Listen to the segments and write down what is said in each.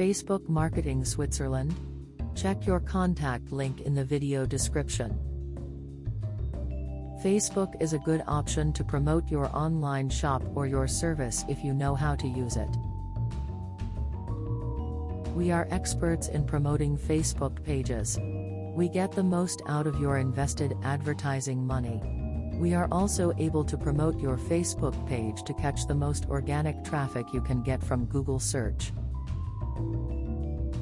Facebook Marketing Switzerland? Check your contact link in the video description. Facebook is a good option to promote your online shop or your service if you know how to use it. We are experts in promoting Facebook pages. We get the most out of your invested advertising money. We are also able to promote your Facebook page to catch the most organic traffic you can get from Google search.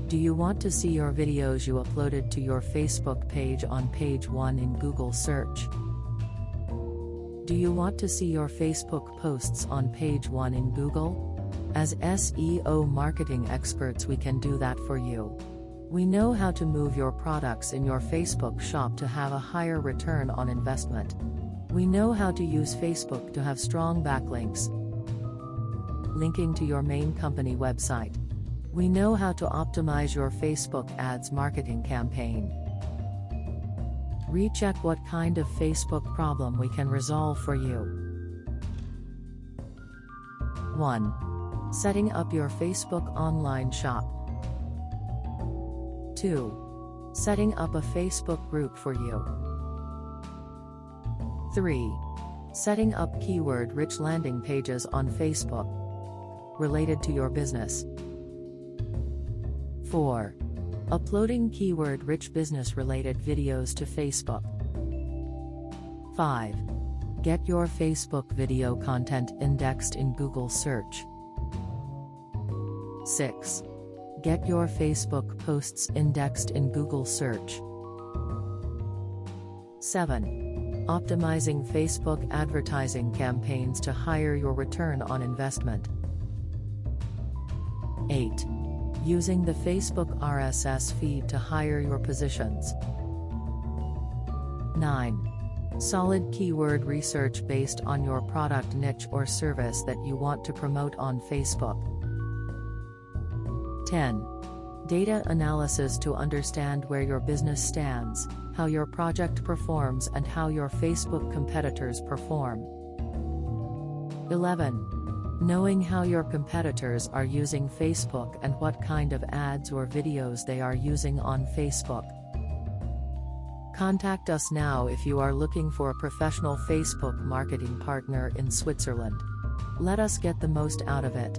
Do you want to see your videos you uploaded to your Facebook page on page 1 in Google search? Do you want to see your Facebook posts on page 1 in Google? As SEO marketing experts, we can do that for you. We know how to move your products in your Facebook shop to have a higher return on investment. We know how to use Facebook to have strong backlinks, linking to your main company website. We know how to optimize your Facebook ads marketing campaign. Recheck what kind of Facebook problem we can resolve for you. 1. Setting up your Facebook online shop. 2. Setting up a Facebook group for you. 3. Setting up keyword rich landing pages on Facebook related to your business. 4. Uploading keyword rich business related videos to Facebook. 5. Get your Facebook video content indexed in Google search. 6. Get your Facebook posts indexed in Google search. 7. Optimizing Facebook advertising campaigns to higher your return on investment. 8 using the Facebook RSS feed to hire your positions. 9. Solid keyword research based on your product niche or service that you want to promote on Facebook. 10. Data analysis to understand where your business stands, how your project performs and how your Facebook competitors perform. 11. Knowing how your competitors are using Facebook and what kind of ads or videos they are using on Facebook. Contact us now if you are looking for a professional Facebook marketing partner in Switzerland. Let us get the most out of it.